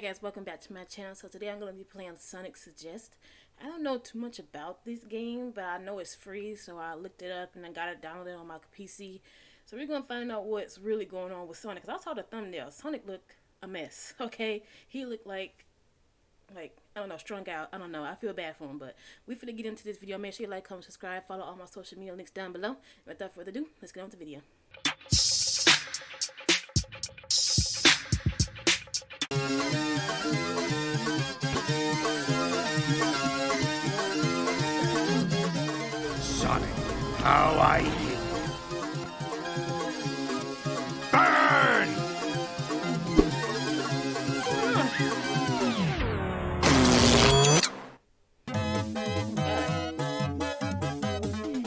Hey guys, welcome back to my channel. So today I'm going to be playing Sonic Suggest. I don't know too much about this game, but I know it's free, so I looked it up and I got it downloaded on my PC. So we're going to find out what's really going on with Sonic. Because I saw the thumbnail. Sonic looked a mess, okay? He looked like, like, I don't know, strung out. I don't know. I feel bad for him, but we finna get into this video. Make sure you like, comment, subscribe, follow all my social media links down below. Without further ado, let's get on with the video. How I Burn!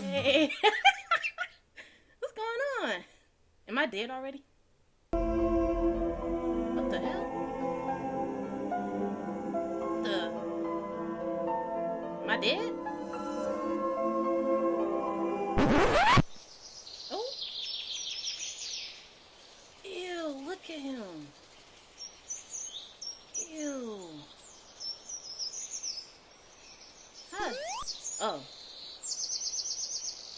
Hey. What's going on? Am I dead already? What the hell? What the? Am I dead? Oh. Ew, look at him. Ew. Huh. Oh.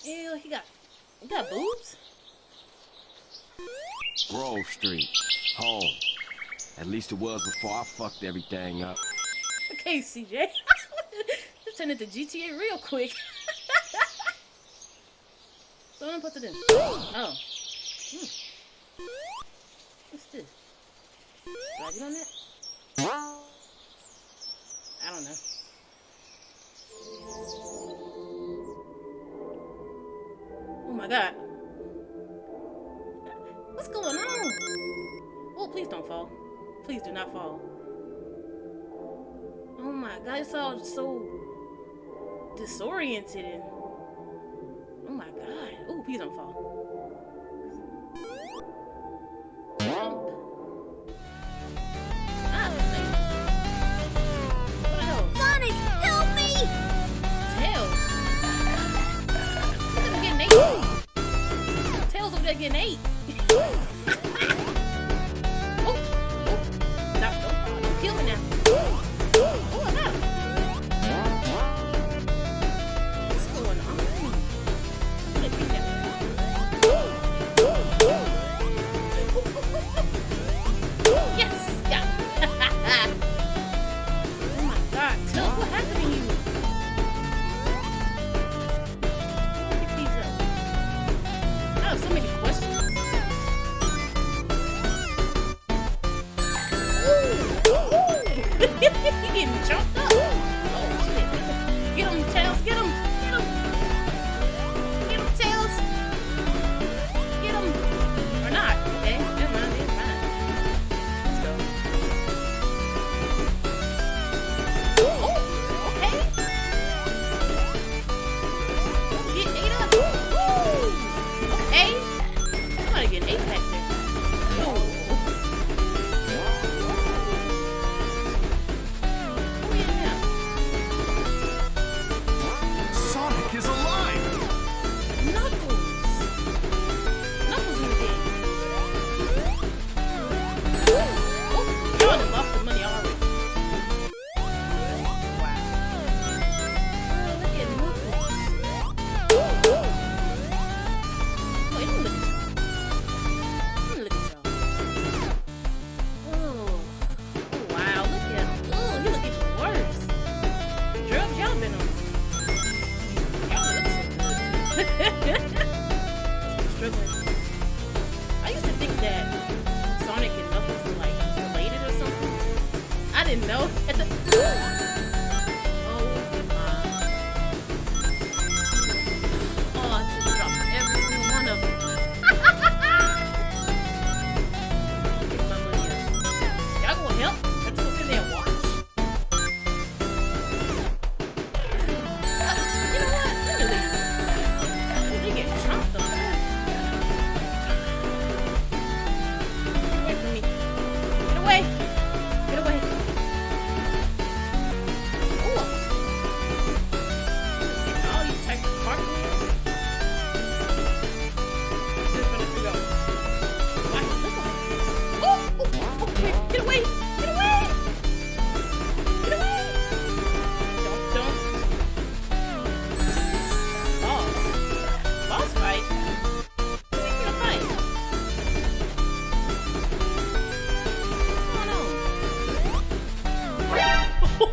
Ew, he got, he got boobs? Grove Street, home. At least it was before I fucked everything up. Okay, CJ. Just turned into GTA real quick. Someone it in. Oh. Hmm. What's this? On? I don't know. Oh my god. What's going on? Oh, please don't fall. Please do not fall. Oh my god, it's all so disoriented and please don't fall. Jump. Ah, hell? Sonic, help me! Tails. Look at him getting ate. Tails over. Somebody something.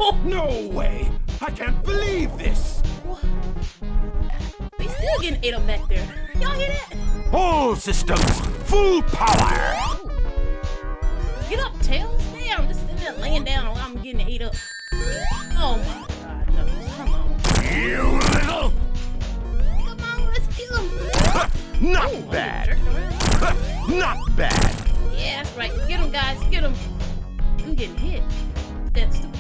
No way! I can't believe this! They still getting ate up back there. Y'all hear that? All systems, full power! Get up, Tails. Damn, just sitting there laying down while I'm getting ate up. Oh my god, no. Come on. You little... Come on, let's kill him. Not Ooh, bad! Not bad! Yeah, that's right. Get him, guys. Get him. I'm getting hit. with That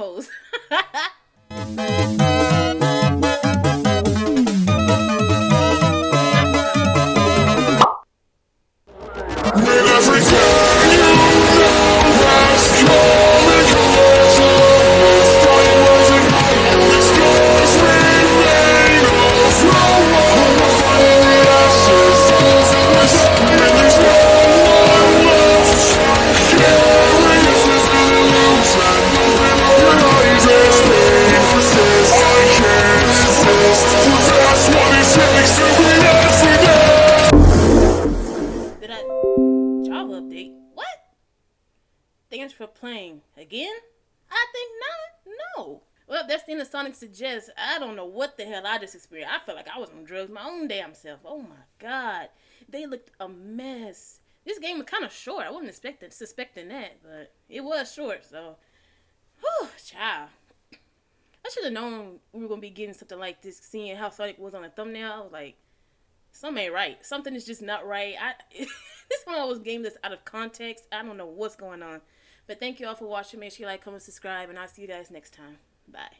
was Thanks for playing again? I think not. No. Well, that's the end of Sonic Suggest. I don't know what the hell I just experienced. I felt like I was on drugs my own damn self. Oh my god, they looked a mess. This game was kind of short. I wasn't expecting suspecting that, but it was short. So, whew, child. I should have known we were gonna be getting something like this. Seeing how Sonic was on the thumbnail, I was like, something ain't right. Something is just not right. I this one of those games that's out of context. I don't know what's going on. But thank you all for watching. Make sure you like, comment, subscribe, and I'll see you guys next time. Bye.